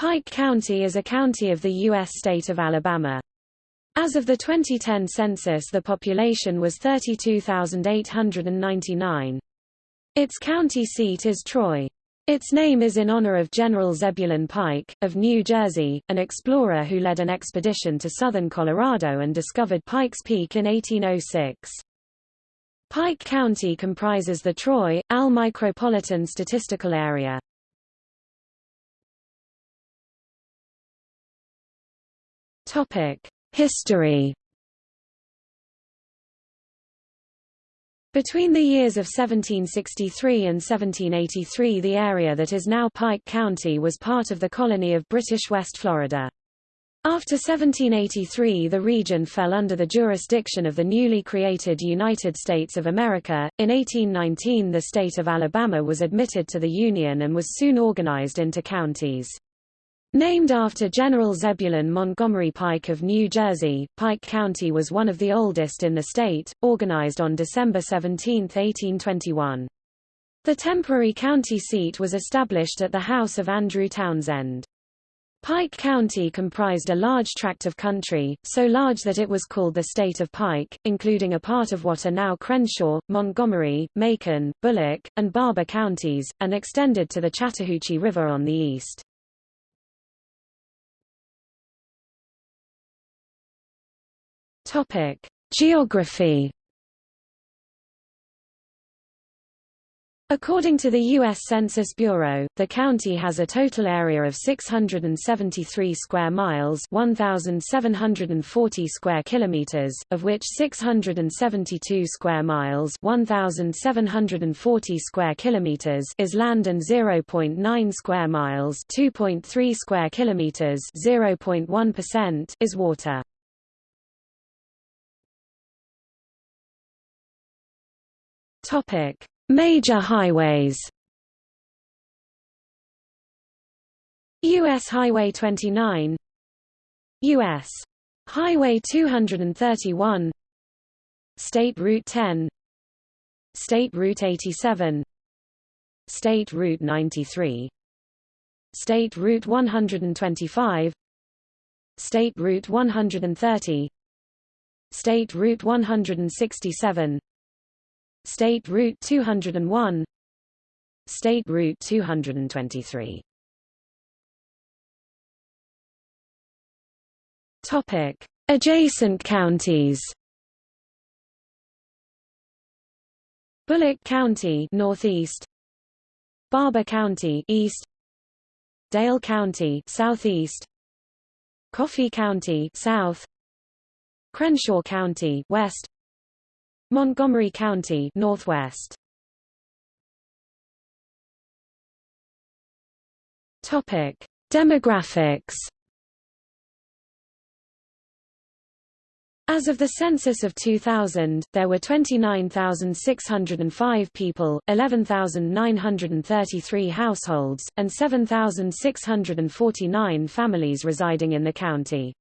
Pike County is a county of the U.S. state of Alabama. As of the 2010 census the population was 32,899. Its county seat is Troy. Its name is in honor of General Zebulon Pike, of New Jersey, an explorer who led an expedition to southern Colorado and discovered Pikes Peak in 1806. Pike County comprises the Troy, Al Micropolitan Statistical Area. History Between the years of 1763 and 1783 the area that is now Pike County was part of the colony of British West Florida. After 1783 the region fell under the jurisdiction of the newly created United States of America. In 1819 the state of Alabama was admitted to the Union and was soon organized into counties. Named after General Zebulon Montgomery Pike of New Jersey, Pike County was one of the oldest in the state, organized on December 17, 1821. The temporary county seat was established at the house of Andrew Townsend. Pike County comprised a large tract of country, so large that it was called the State of Pike, including a part of what are now Crenshaw, Montgomery, Macon, Bullock, and Barbour counties, and extended to the Chattahoochee River on the east. Topic: Geography. According to the U.S. Census Bureau, the county has a total area of 673 square miles 1,740 square kilometers, of which 672 square miles 1,740 square kilometers is land and 0.9 square miles 2.3 square kilometers 0.1% is water. Topic: Major highways. US Highway 29 US Highway 231 State Route 10 State Route 87 State Route 93 State Route 125 State Route 130 State Route 167 State Route 201 State Route 223 Topic. Adjacent counties. Bullock County northeast. Barbour County east. Dale County southeast. Coffee County south. Crenshaw County west Montgomery County Northwest. Topic. Demographics. As of the census of 2000, there were 29,605 people, 11,933 households, and 7,649 families residing in the county.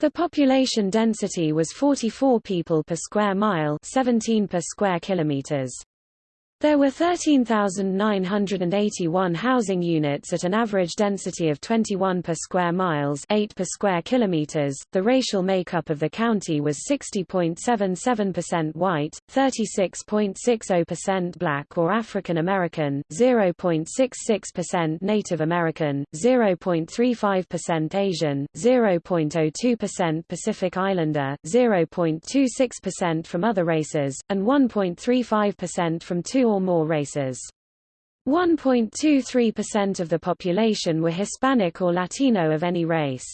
The population density was 44 people per square mile 17 per square kilometers. There were 13,981 housing units at an average density of 21 per square miles 8 per square kilometers. The racial makeup of the county was 60.77% white, 36.60% black or African American, 0.66% Native American, 0.35% Asian, 0.02% Pacific Islander, 0.26% from other races, and 1.35% from two or more races. 1.23% of the population were Hispanic or Latino of any race.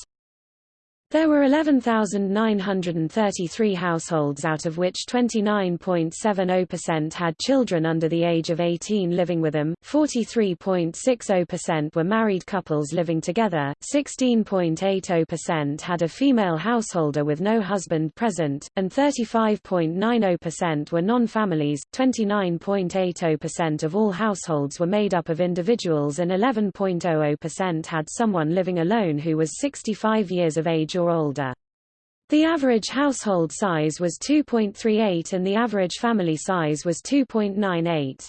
There were 11,933 households out of which 29.70% had children under the age of 18 living with them, 43.60% were married couples living together, 16.80% had a female householder with no husband present, and 35.90% were non-families, 29.80% of all households were made up of individuals and 11.00% had someone living alone who was 65 years of age or older. The average household size was 2.38 and the average family size was 2.98.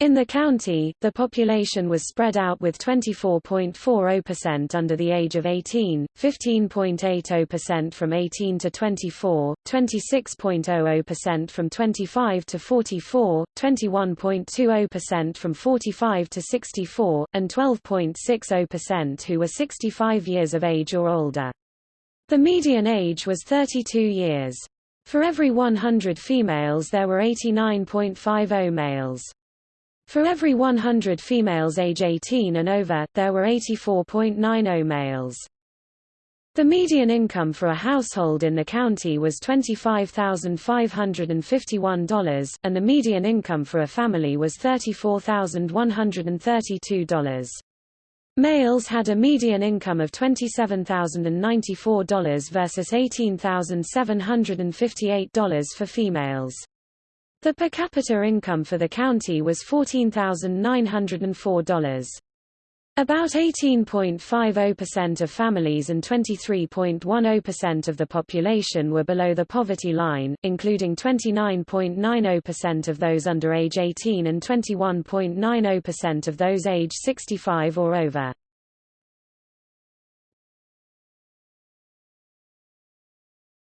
In the county, the population was spread out with 24.40% under the age of 18, 15.80% from 18 to 24, 26.00% from 25 to 44, 21.20% from 45 to 64, and 12.60% who were 65 years of age or older. The median age was 32 years. For every 100 females there were 89.50 males. For every 100 females age 18 and over, there were 84.90 males. The median income for a household in the county was $25,551, and the median income for a family was $34,132. Males had a median income of $27,094 versus $18,758 for females. The per capita income for the county was $14,904. About 18.50% of families and 23.10% of the population were below the poverty line, including 29.90% of those under age 18 and 21.90% of those age 65 or over.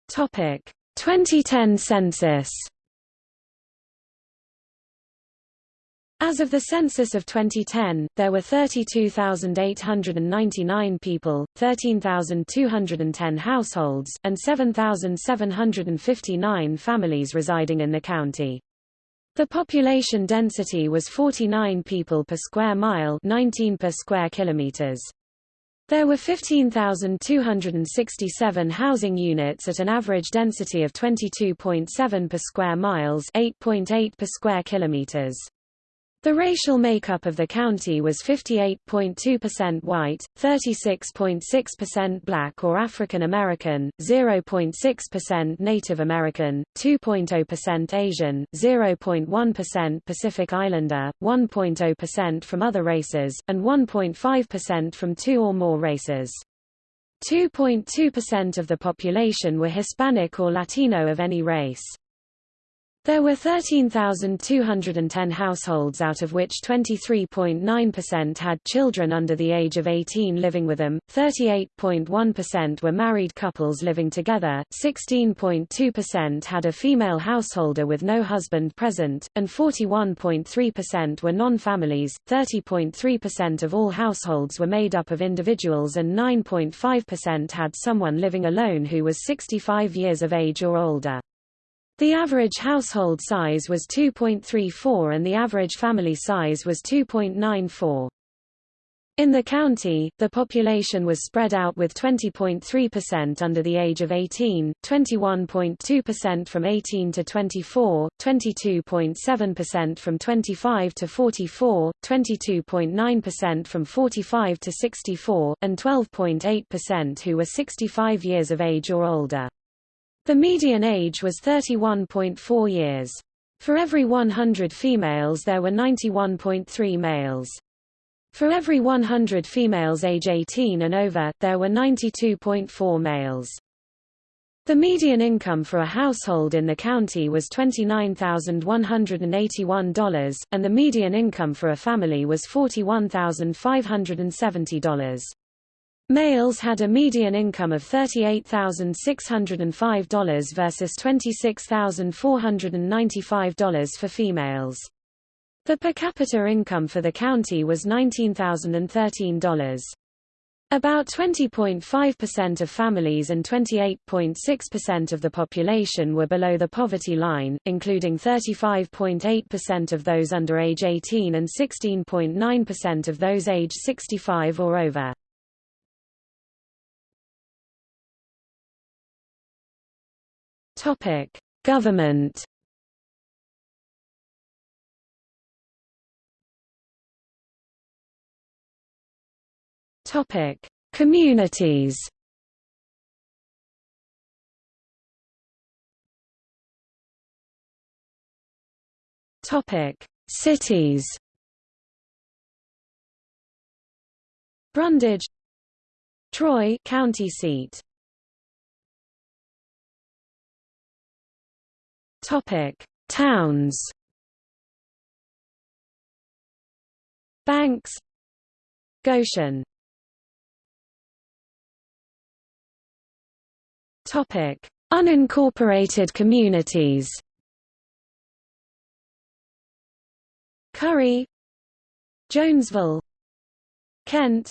Topic: 2010 census As of the census of 2010, there were 32,899 people, 13,210 households, and 7,759 families residing in the county. The population density was 49 people per square mile 19 per square kilometers. There were 15,267 housing units at an average density of 22.7 per square miles 8.8 per square kilometers. The racial makeup of the county was 58.2% white, 36.6% black or African American, 0.6% Native American, 2.0% Asian, 0.1% Pacific Islander, 1.0% from other races, and 1.5% from two or more races. 2.2% of the population were Hispanic or Latino of any race. There were 13,210 households out of which 23.9% had children under the age of 18 living with them, 38.1% were married couples living together, 16.2% had a female householder with no husband present, and 41.3% were non-families, 30.3% of all households were made up of individuals and 9.5% had someone living alone who was 65 years of age or older. The average household size was 2.34 and the average family size was 2.94. In the county, the population was spread out with 20.3% under the age of 18, 21.2% from 18 to 24, 22.7% from 25 to 44, 22.9% from 45 to 64, and 12.8% who were 65 years of age or older. The median age was 31.4 years. For every 100 females there were 91.3 males. For every 100 females age 18 and over, there were 92.4 males. The median income for a household in the county was $29,181, and the median income for a family was $41,570. Males had a median income of $38,605 versus $26,495 for females. The per capita income for the county was $19,013. About 20.5% of families and 28.6% of the population were below the poverty line, including 35.8% of those under age 18 and 16.9% of those age 65 or over. Topic: Government. Topic: Communities. Topic: Cities. Brundidge Troy county seat Topic: Towns. Banks Goshen Topic Unincorporated communities Curry Jonesville Kent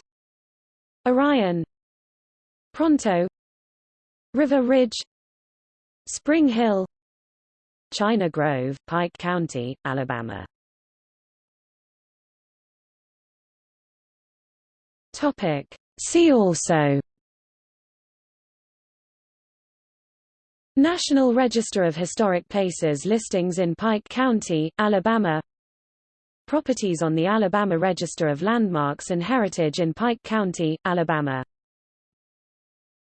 Orion Pronto River Ridge Spring Hill China Grove, Pike County, Alabama. Topic. See also. National Register of Historic Places listings in Pike County, Alabama. Properties on the Alabama Register of Landmarks and Heritage in Pike County, Alabama